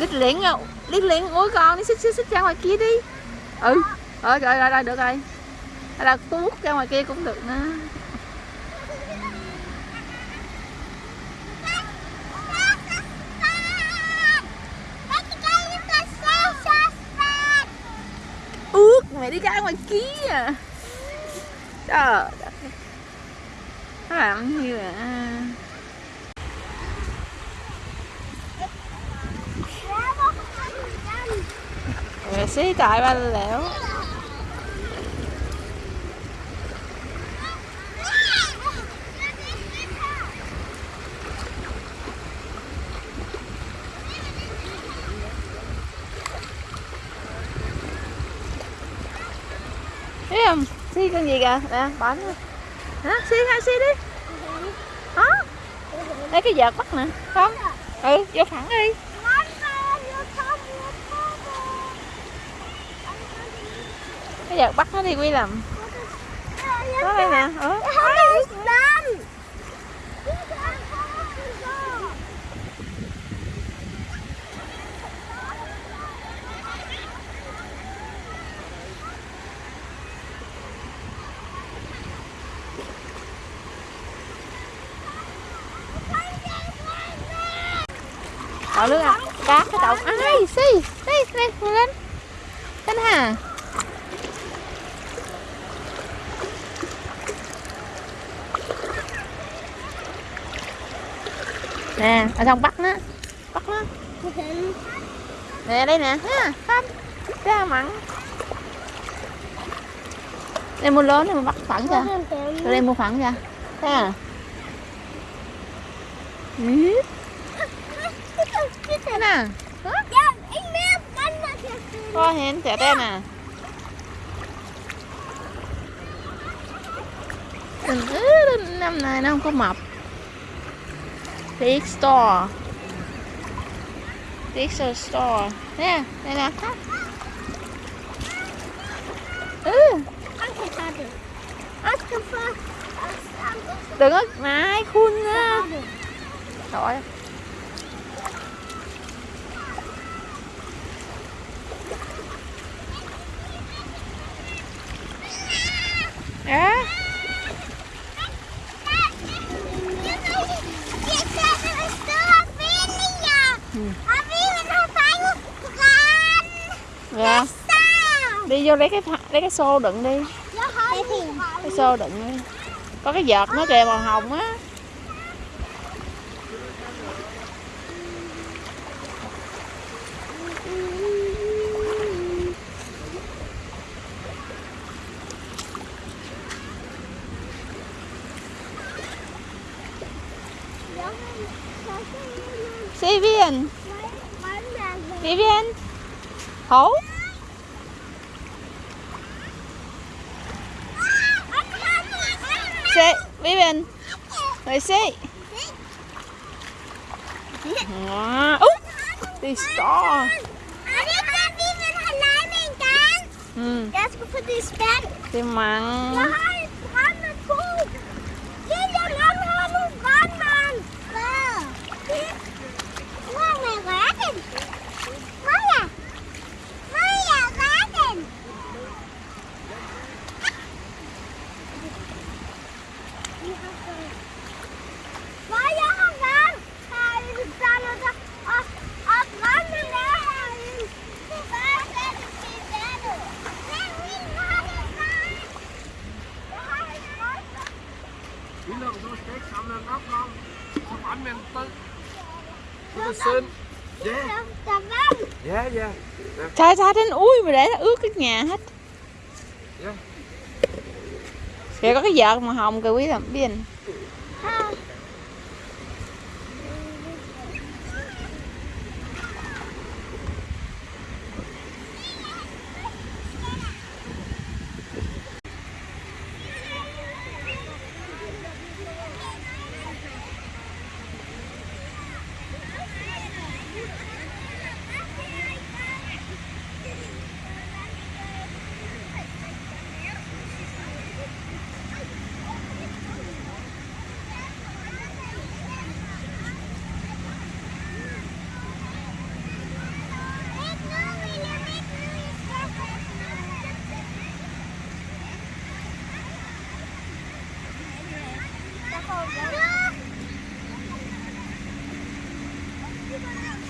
lít liễn lít liễn ui con, đi xích xích xích ra ngoài kia đi. Ừ. Ờ rồi rồi rồi, được rồi. Hay là tuốt ra ngoài kia cũng được nữa. Ước mày đi ra ngoài kia. À trời đất. Nó như là Mẹ xí ba lẻo. Thấy không? Xí con gì kìa? Nè, bánh. Hả? Xí hai xí đi. Hả? Lấy cái vợt bắt nè. Không? Ừ vô thẳng đi. Giờ bắt nó đi, quy làm. Nó đây nè ừ. Bỏ nước à? Cá, cái đầu ai xí đi đi lên lên hả nè ở trong bắt nó bắt nó nè, đây nè. Ha. Không ra mặn. Đây mua lớn này mua bắt phẳng ra rồi đây mua phẳng ra ha. Thế nè có hẹn trẻ đây nè. Ừ, năm nay nó không có mập. Big store Big store Nè, đây nè Ừ Đừng có mãi khuôn á Trời ơi. Đó Dạ. Đi vô lấy cái lấy cái xô đựng đi. Cái xô đựng đi. Có cái vợt nó kìa màu hồng á. Vivian Vivian Hổ. Say, Vivian. Rồi sit. Wow. Oh, they saw. Ừ. That's for this bed. They mặn. Chỉ lượng tôi steak om. Så brandmænd død. Du er søn. Ja, Der, der vand. ja, ja. Trời trời đến ui mà để nó ướt cái nhà hết Ja. Kìa có cái vợt màu hồng kìa quý làm biết Ja.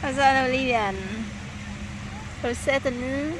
Wat zijn nou Lilian? Wat zitten nu?